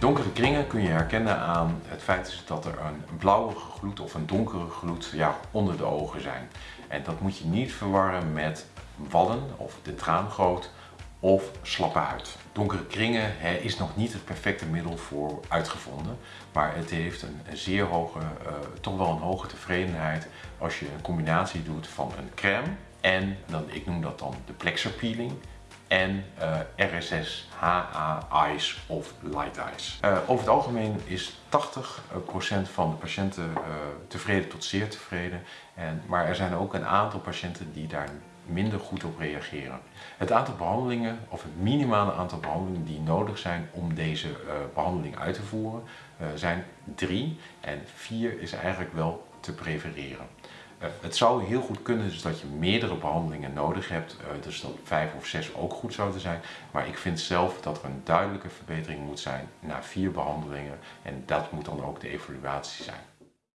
Donkere kringen kun je herkennen aan het feit dat er een blauwige gloed of een donkere gloed ja, onder de ogen zijn. En dat moet je niet verwarren met wallen of de traangoot of slappe huid. Donkere kringen is nog niet het perfecte middel voor uitgevonden, maar het heeft een, zeer hoge, uh, toch wel een hoge tevredenheid als je een combinatie doet van een crème en, dan, ik noem dat dan de plexer peeling, en uh, RSS HA Ice of Light Ice. Uh, over het algemeen is 80% van de patiënten tevreden tot zeer tevreden. En, maar er zijn ook een aantal patiënten die daar minder goed op reageren. Het aantal behandelingen, of het minimale aantal behandelingen die nodig zijn om deze behandeling uit te voeren, zijn drie. En vier is eigenlijk wel te prefereren. Eh, het zou heel goed kunnen dus dat je meerdere behandelingen nodig hebt, eh, dus dat vijf of zes ook goed zouden zijn. Maar ik vind zelf dat er een duidelijke verbetering moet zijn na vier behandelingen en dat moet dan ook de evaluatie zijn.